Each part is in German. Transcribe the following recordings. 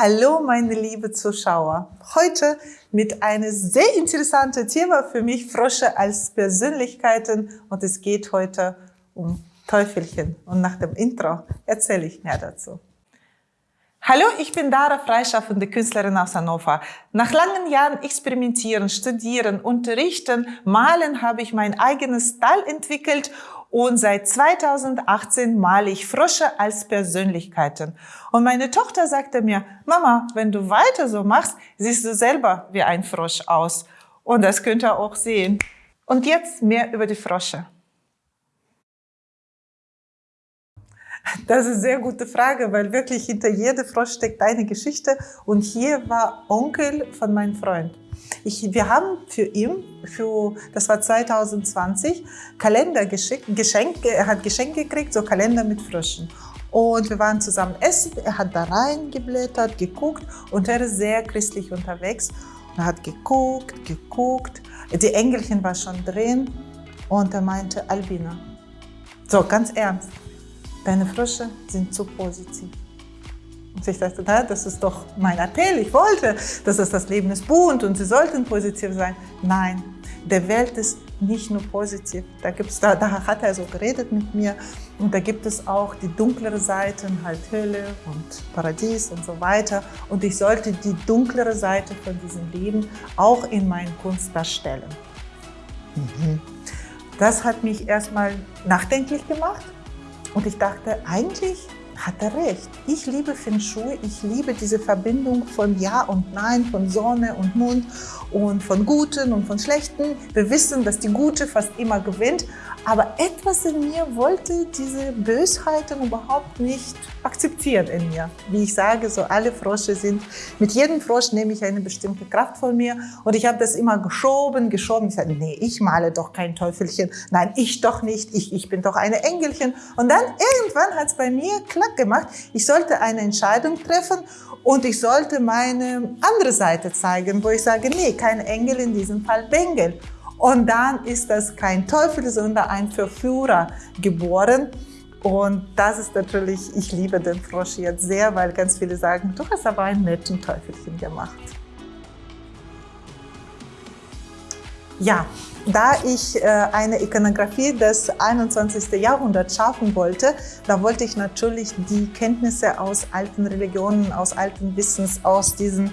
Hallo meine liebe Zuschauer. Heute mit einem sehr interessanten Thema für mich, Frösche als Persönlichkeiten und es geht heute um Teufelchen und nach dem Intro erzähle ich mehr dazu. Hallo, ich bin Dara, freischaffende Künstlerin aus Hannover. Nach langen Jahren experimentieren, studieren, unterrichten, malen habe ich mein eigenes Style entwickelt und seit 2018 male ich Frösche als Persönlichkeiten. Und meine Tochter sagte mir, Mama, wenn du weiter so machst, siehst du selber wie ein Frosch aus. Und das könnt ihr auch sehen. Und jetzt mehr über die Frösche. Das ist eine sehr gute Frage, weil wirklich hinter jedem Frosch steckt eine Geschichte. Und hier war Onkel von meinem Freund. Ich, wir haben für ihn, für, das war 2020, Kalender geschickt, Geschenke, er hat Geschenke gekriegt, so Kalender mit Fröschen. Und wir waren zusammen essen, er hat da reingeblättert, geguckt und er ist sehr christlich unterwegs. er hat geguckt, geguckt, die Engelchen war schon drin und er meinte, Albina, so ganz ernst, deine Frösche sind zu positiv. Und ich dachte, na, das ist doch mein Appell. Ich wollte, dass es das Leben ist bunt und sie sollten positiv sein. Nein, der Welt ist nicht nur positiv. Da, gibt's, da, da hat er so geredet mit mir. Und da gibt es auch die dunklere Seiten, halt Hölle und Paradies und so weiter. Und ich sollte die dunklere Seite von diesem Leben auch in meinen Kunst darstellen. Mhm. Das hat mich erstmal nachdenklich gemacht. Und ich dachte, eigentlich hat er recht. Ich liebe Feng Shui, ich liebe diese Verbindung von Ja und Nein, von Sonne und Mond und von Guten und von Schlechten. Wir wissen, dass die Gute fast immer gewinnt, aber etwas in mir wollte diese Bösheiten überhaupt nicht akzeptieren in mir. Wie ich sage, so alle Frosche sind, mit jedem Frosch nehme ich eine bestimmte Kraft von mir und ich habe das immer geschoben, geschoben. Ich sage, nee, ich male doch kein Teufelchen. Nein, ich doch nicht. Ich, ich bin doch eine Engelchen. Und dann irgendwann hat es bei mir klack gemacht. Ich sollte eine Entscheidung treffen und ich sollte meine andere Seite zeigen, wo ich sage, nee, kein Engel, in diesem Fall Bengel. Und dann ist das kein Teufel, sondern ein Verführer geboren. Und das ist natürlich, ich liebe den Frosch jetzt sehr, weil ganz viele sagen, du hast aber einen netten Teufelchen gemacht. Ja, da ich äh, eine Ikonografie des 21. Jahrhunderts schaffen wollte, da wollte ich natürlich die Kenntnisse aus alten Religionen, aus alten Wissens, aus diesen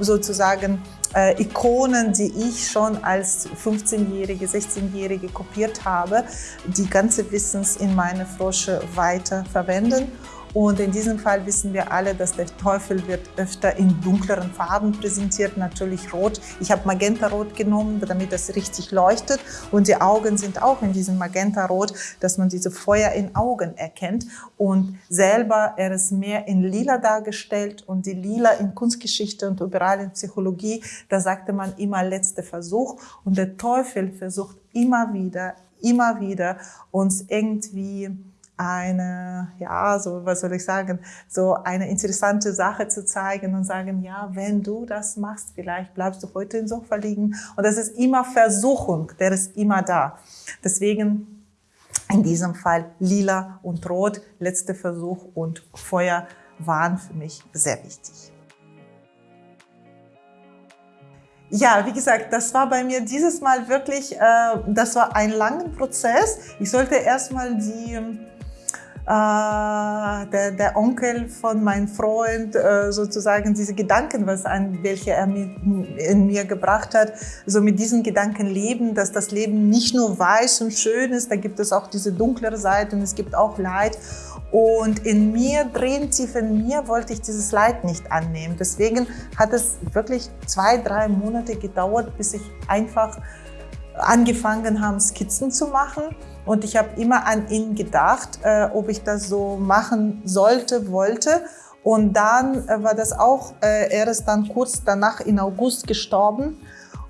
sozusagen äh, Ikonen, die ich schon als 15-Jährige, 16-Jährige kopiert habe, die ganze Wissens in meine Frosche weiter verwenden. Und in diesem Fall wissen wir alle, dass der Teufel wird öfter in dunkleren Farben präsentiert, natürlich rot. Ich habe Magenta-Rot genommen, damit das richtig leuchtet. Und die Augen sind auch in diesem Magenta-Rot, dass man diese Feuer in Augen erkennt. Und selber er ist mehr in lila dargestellt und die lila in Kunstgeschichte und überall in Psychologie, da sagte man immer letzter Versuch. Und der Teufel versucht immer wieder, immer wieder uns irgendwie eine, ja, so, was soll ich sagen, so eine interessante Sache zu zeigen und sagen, ja, wenn du das machst, vielleicht bleibst du heute im Sofa liegen. Und das ist immer Versuchung, der ist immer da. Deswegen in diesem Fall lila und rot, letzter Versuch und Feuer waren für mich sehr wichtig. Ja, wie gesagt, das war bei mir dieses Mal wirklich, äh, das war ein langer Prozess. Ich sollte erstmal die äh, der, der, Onkel von meinem Freund äh, sozusagen diese Gedanken, was an welche er in mir gebracht hat, so mit diesen Gedanken leben, dass das Leben nicht nur weiß und schön ist, da gibt es auch diese dunklere Seite und es gibt auch Leid. Und in mir, drin tief in mir, wollte ich dieses Leid nicht annehmen. Deswegen hat es wirklich zwei, drei Monate gedauert, bis ich einfach angefangen habe, Skizzen zu machen. Und ich habe immer an ihn gedacht, äh, ob ich das so machen sollte, wollte. Und dann äh, war das auch, äh, er ist dann kurz danach in August gestorben.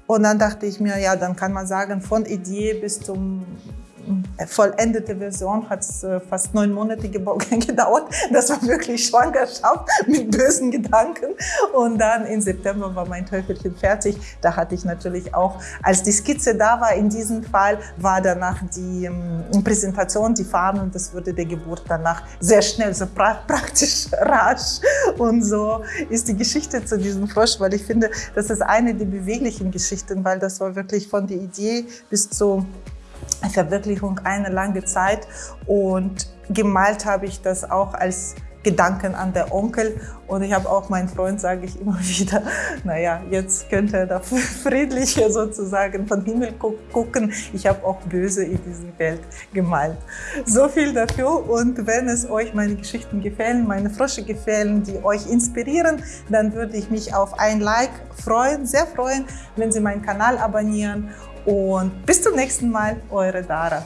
Und dann dachte ich mir, ja, dann kann man sagen, von Idee bis zum vollendete Version hat es äh, fast neun Monate gedauert. Das war wirklich Schwangerschaft mit bösen Gedanken. Und dann im September war mein Teufelchen fertig. Da hatte ich natürlich auch, als die Skizze da war, in diesem Fall, war danach die ähm, Präsentation, die Farben und das wurde der Geburt danach sehr schnell, so pra praktisch rasch. Und so ist die Geschichte zu diesem Frosch, weil ich finde, das ist eine der beweglichen Geschichten, weil das war wirklich von der Idee bis zur Verwirklichung eine lange Zeit. Und gemalt habe ich das auch als Gedanken an der Onkel. Und ich habe auch meinen Freund, sage ich immer wieder, naja, jetzt könnte er da friedlicher sozusagen vom Himmel gucken. Ich habe auch Böse in dieser Welt gemalt. So viel dafür. Und wenn es euch meine Geschichten gefallen, meine Frösche gefallen, die euch inspirieren, dann würde ich mich auf ein Like freuen, sehr freuen, wenn Sie meinen Kanal abonnieren. Und bis zum nächsten Mal, eure Dara.